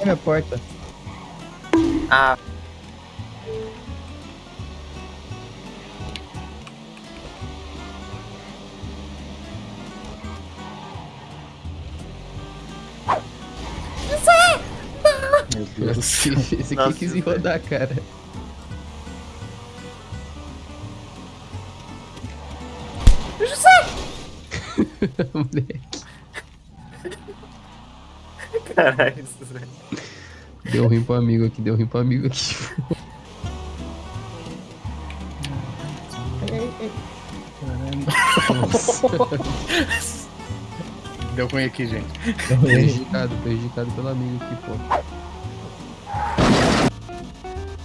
É minha porta. Ah, Meu Deus. Esse esse Nossa, aqui quis ir velho. rodar, cara. Moleque, caralho, isso, velho. deu ruim pro amigo aqui, deu ruim pro amigo aqui. Deu ruim aqui, gente. Prejudicado, prejudicado pelo amigo aqui, pô.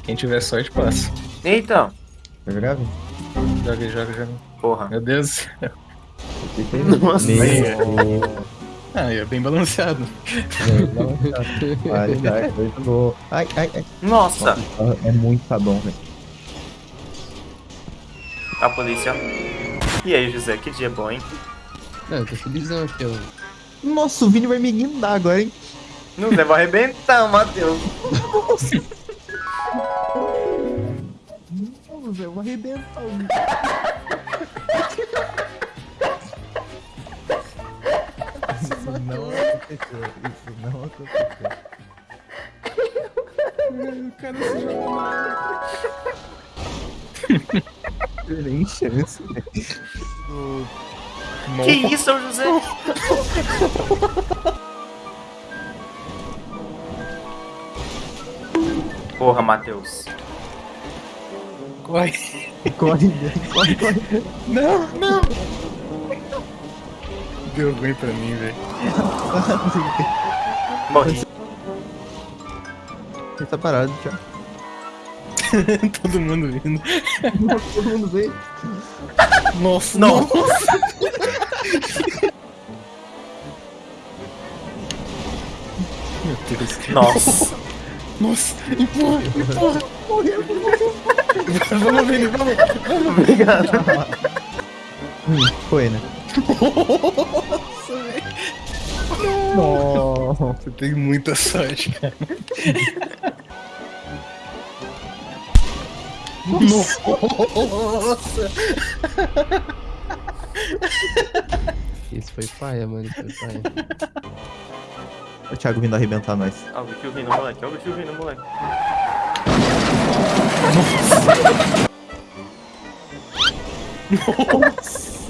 Quem tiver sorte, passa. Então, Tá grave? Joga, joga, joga. porra. Meu Deus do céu. Nossa. Meu. Ah, é bem balanceado. Dá, muito bom. Ai, ai, ai. Nossa, É muito sabão, velho. a polícia. E aí, José, que dia bom, hein? Não, eu tô felizão aqui, ó. Nossa, o Vini vai me guindar agora, hein? Não, Zé, vai arrebentar, Matheus. Nossa, eu vou arrebentar o aconteceu. Isso não aconteceu. O cara se jogou na Nem chance. Que isso, São José? Porra, Matheus. Corre. Corre, corre, corre. Não, não. Deu ruim pra mim, velho. Morri. Ele tá parado já. Todo mundo vindo. Todo mundo veio. Nossa, Não. Meu Deus. Nossa. Nossa, empurra, empurra. vamos, Vini, vamos. Obrigado. Hum, foi, né? Nossa, velho. Nossa. Você tem muita sorte, cara. Nossa. Esse foi paia, mano, esse foi paia. O Thiago vindo arrebentar nós. Ó, o bicho vindo, moleque. Ó, o bicho vindo, moleque. Nossa,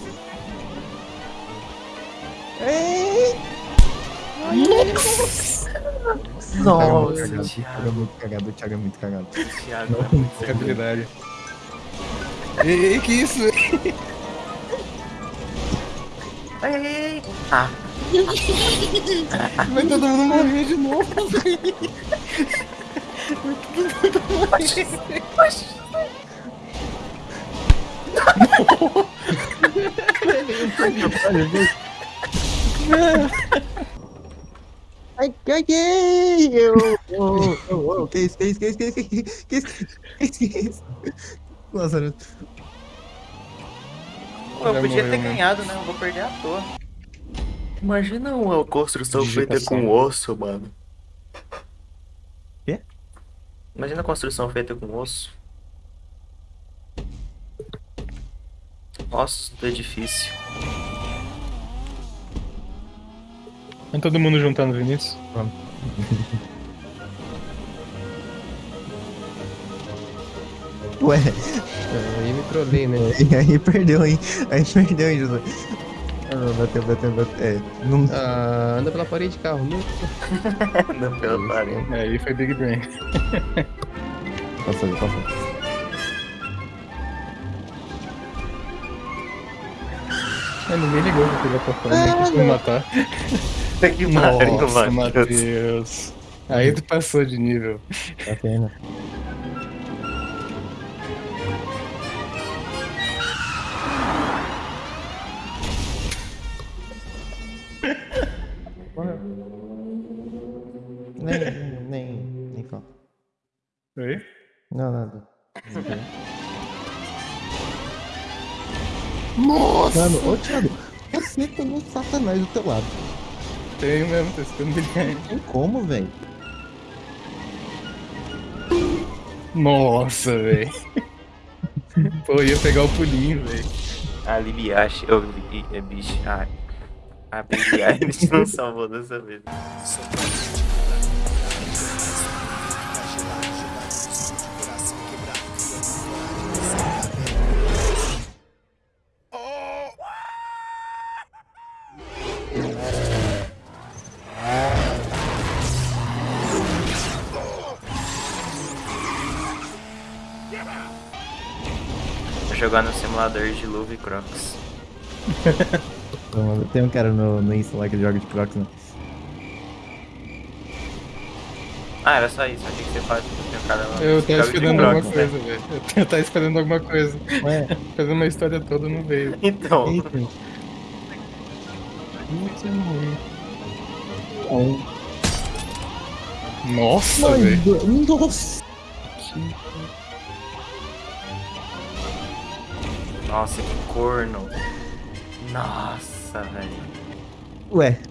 O Thiago é muito cagado, o Thiago é muito cagado. Thiago. é muito. Habilidade. Ei, ei, que isso? Ai, ai, ai. Ah, Vai todo mundo morrer de novo. Ai, caguei! Eu. Oh, oh, oh. Que isso, que isso, que isso, que isso, que isso, que isso, que isso. Lázaro. Eu podia ter ganhado, né? Eu vou perder à toa. Imagina uma construção feita com osso, mano. Quê? Imagina a construção feita com osso. Ossos do edifício. Tá todo mundo juntando, Vinícius? Ué, Aí me trolei, né? e aí perdeu, hein? Aí perdeu, hein, José? Ah, bateu, bateu, bateu. É, não. Ah, anda pela parede de carro. Não. Não, pela parede. É, aí foi Big Brain. Passou, passou. Ah, ninguém ligou pra pegar pra fora, nem quis me matar. Puta que Nossa. Matheus. Aí tu passou de nível. Tá pena. Nossa! Mano, ô Thiago, você tem um satanás do teu lado. Tenho mesmo, tô escutando Billie Eilish. Tem como, velho? Nossa, velho. Pô, ia pegar o pulinho, velho. A Libiache, eu vi, é bicho. Ah, a Billie Eilish não salvou dessa vez. Jogar no simulador de luva e crocs. Tem um cara no, no Insta lá que joga de Crocs, né? Ah, era só isso, achei que você faz tem um cara lá. Eu tava esperando alguma crocs, coisa, né? velho. Eu tava esperando alguma coisa. Ué, Fazendo uma história toda, não veio. Então, eita. Muito ruim. Nossa, velho. Nossa! Nossa, que corno. Nossa, velho. Ué,